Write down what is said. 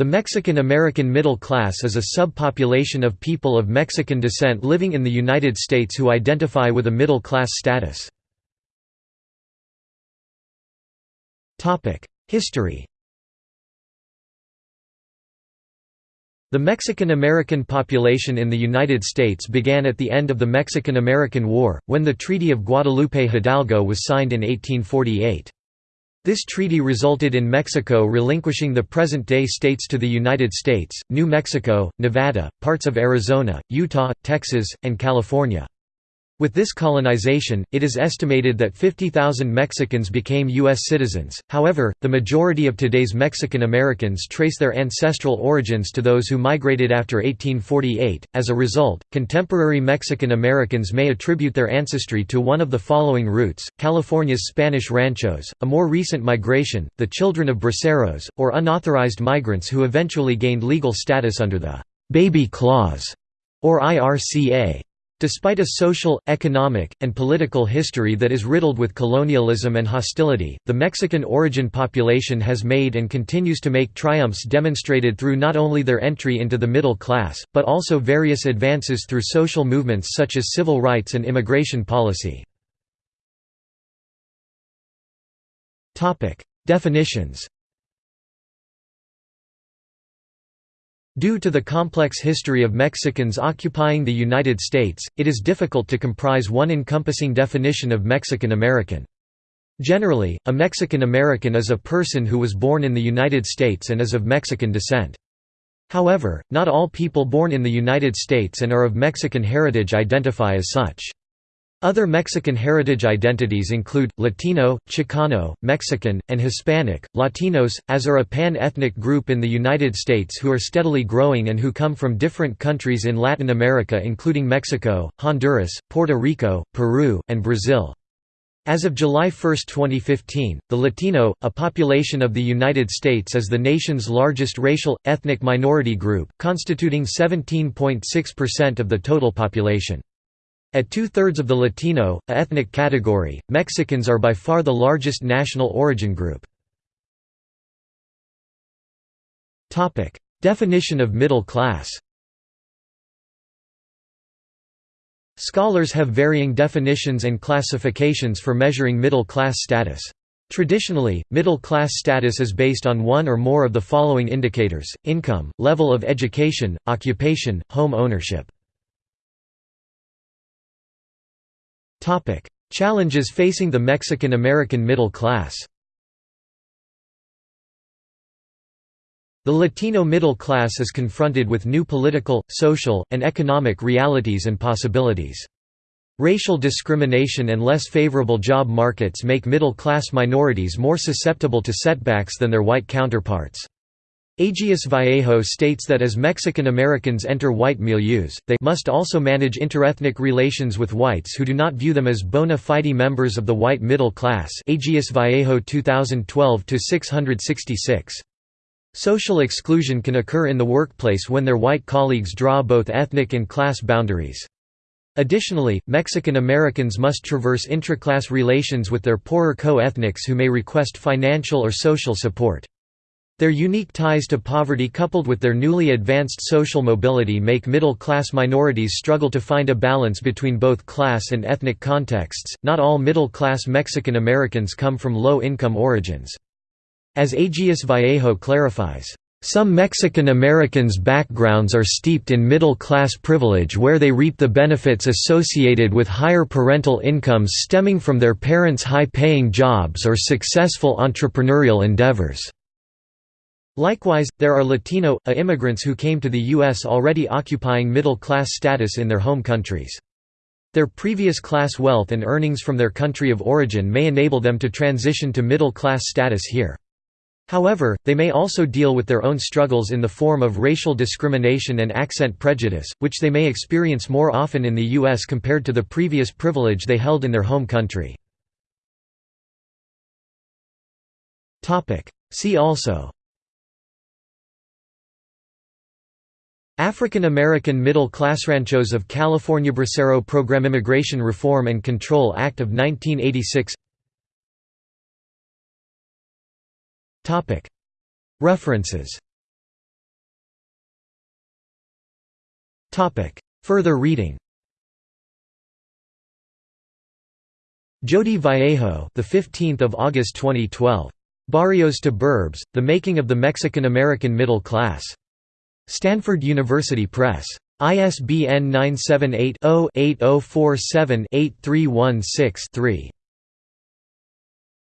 The Mexican-American middle class is a subpopulation of people of Mexican descent living in the United States who identify with a middle-class status. History The Mexican-American population in the United States began at the end of the Mexican-American War, when the Treaty of Guadalupe Hidalgo was signed in 1848. This treaty resulted in Mexico relinquishing the present-day states to the United States, New Mexico, Nevada, parts of Arizona, Utah, Texas, and California. With this colonization, it is estimated that 50,000 Mexicans became U.S. citizens, however, the majority of today's Mexican Americans trace their ancestral origins to those who migrated after 1848. As a result, contemporary Mexican Americans may attribute their ancestry to one of the following routes California's Spanish ranchos, a more recent migration, the children of braceros, or unauthorized migrants who eventually gained legal status under the Baby Clause or IRCA. Despite a social, economic, and political history that is riddled with colonialism and hostility, the Mexican origin population has made and continues to make triumphs demonstrated through not only their entry into the middle class, but also various advances through social movements such as civil rights and immigration policy. Definitions Due to the complex history of Mexicans occupying the United States, it is difficult to comprise one encompassing definition of Mexican American. Generally, a Mexican American is a person who was born in the United States and is of Mexican descent. However, not all people born in the United States and are of Mexican heritage identify as such. Other Mexican heritage identities include, Latino, Chicano, Mexican, and Hispanic. Latinos, as are a pan ethnic group in the United States who are steadily growing and who come from different countries in Latin America, including Mexico, Honduras, Puerto Rico, Peru, and Brazil. As of July 1, 2015, the Latino, a population of the United States is the nation's largest racial, ethnic minority group, constituting 17.6% of the total population. At two-thirds of the Latino, a ethnic category, Mexicans are by far the largest national origin group. Definition of middle class Scholars have varying definitions and classifications for measuring middle class status. Traditionally, middle class status is based on one or more of the following indicators, income, level of education, occupation, home ownership. Challenges facing the Mexican-American middle class The Latino middle class is confronted with new political, social, and economic realities and possibilities. Racial discrimination and less favorable job markets make middle-class minorities more susceptible to setbacks than their white counterparts. Agius Vallejo states that as Mexican Americans enter white milieus, they must also manage interethnic relations with whites who do not view them as bona fide members of the white middle class Agius Vallejo 2012-666. Social exclusion can occur in the workplace when their white colleagues draw both ethnic and class boundaries. Additionally, Mexican Americans must traverse intraclass relations with their poorer co-ethnics who may request financial or social support. Their unique ties to poverty coupled with their newly advanced social mobility make middle-class minorities struggle to find a balance between both class and ethnic contexts. Not all middle-class Mexican Americans come from low-income origins. As Agius Vallejo clarifies, some Mexican Americans' backgrounds are steeped in middle-class privilege where they reap the benefits associated with higher parental incomes stemming from their parents' high-paying jobs or successful entrepreneurial endeavors. Likewise, there are Latino, A immigrants who came to the U.S. already occupying middle-class status in their home countries. Their previous class wealth and earnings from their country of origin may enable them to transition to middle-class status here. However, they may also deal with their own struggles in the form of racial discrimination and accent prejudice, which they may experience more often in the U.S. compared to the previous privilege they held in their home country. See also African American middle class ranchos of California Bracero Program Immigration Reform and Control Act of 1986 Topic. References. Topic. Further reading. Jody Vallejo, the 15th of August 2012. Barrios to Burbs: The Making of the Mexican American Middle Class. Stanford University Press. ISBN 978 0 8047 8316 3.